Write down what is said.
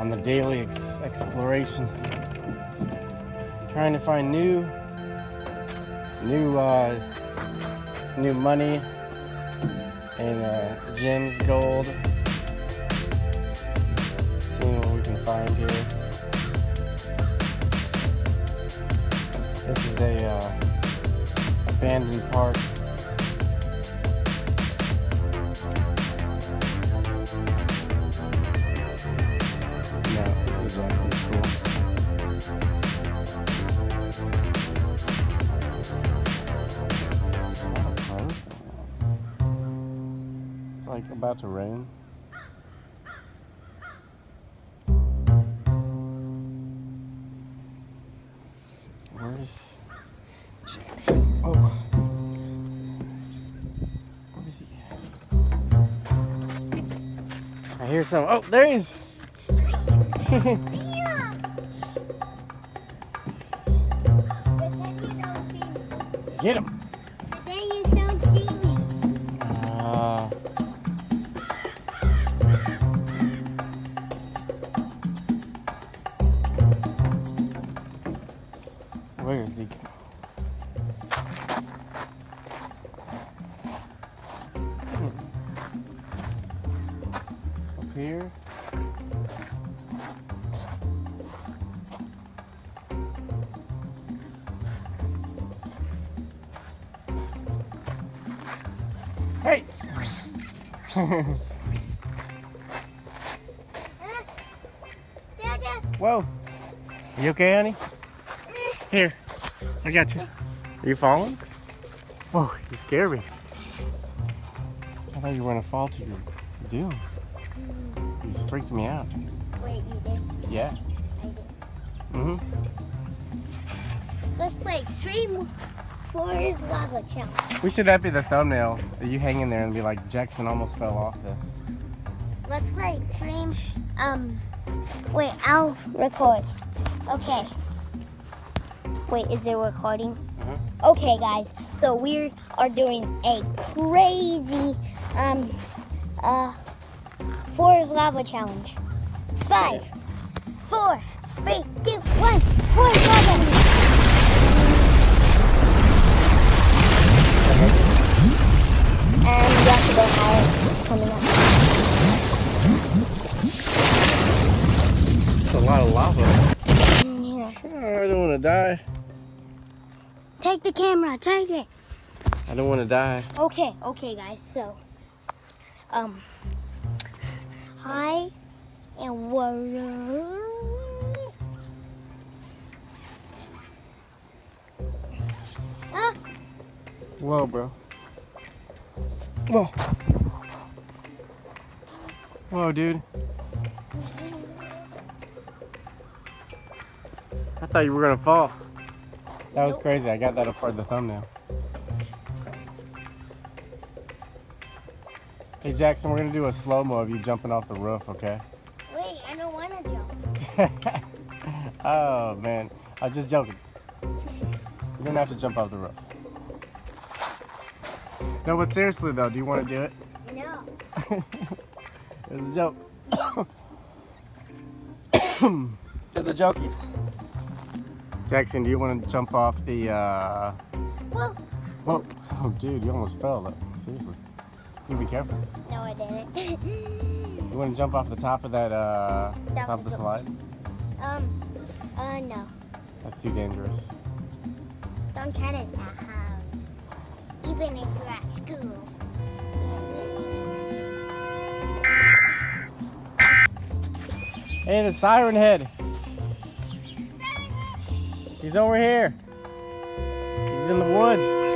on the daily ex exploration. Trying to find new, new, uh, new money and uh, gems, gold. Seeing what we can find here. This is a uh, abandoned park. About to rain. Where's Jackson? Oh. Where is he at? I hear some. Oh, there he is. Get him. Here. Hey! Whoa. You okay, honey? Here. I got you. Are you falling? Oh, you scared me. I thought you were gonna fall to your doom. Freaked me out. Wait, you did? Yeah. I did. Mm-hmm. Let's play Extreme Forest Lava Challenge. We should that be the thumbnail. You hang in there and be like, Jackson almost fell off this. Let's play Extreme. Um, wait, I'll record. Okay. Wait, is it recording? Uh-huh. Okay, guys. So we are doing a crazy um uh Forest Lava Challenge. Five, four, three, two, one. Forest Lava. And you have to go higher. Coming up. It's a lot of lava. Here. Oh, I don't want to die. Take the camera. Take it. I don't want to die. Okay, okay, guys. So, um, hi and water. Ah, Whoa, bro. Whoa. Whoa, dude. I thought you were gonna fall. That was crazy. I got that up for the thumbnail. Hey Jackson, we're gonna do a slow mo of you jumping off the roof, okay? wait, I don't want to jump. oh man, I was just joking. You don't have to jump off the roof. No, but seriously though, do you want to do it? No. It's a joke. it's a jokies. Jackson, do you want to jump off the, uh... Well, Whoa. Oh, dude, you almost fell. Though. Seriously. You be careful. no, I didn't. You want to jump off the top of that, uh... Top top of the the- slide? um, uh, no. That's too dangerous. Don't try to uh, even if you're at school. Hey, the siren head! siren head. He's over here. He's in the woods.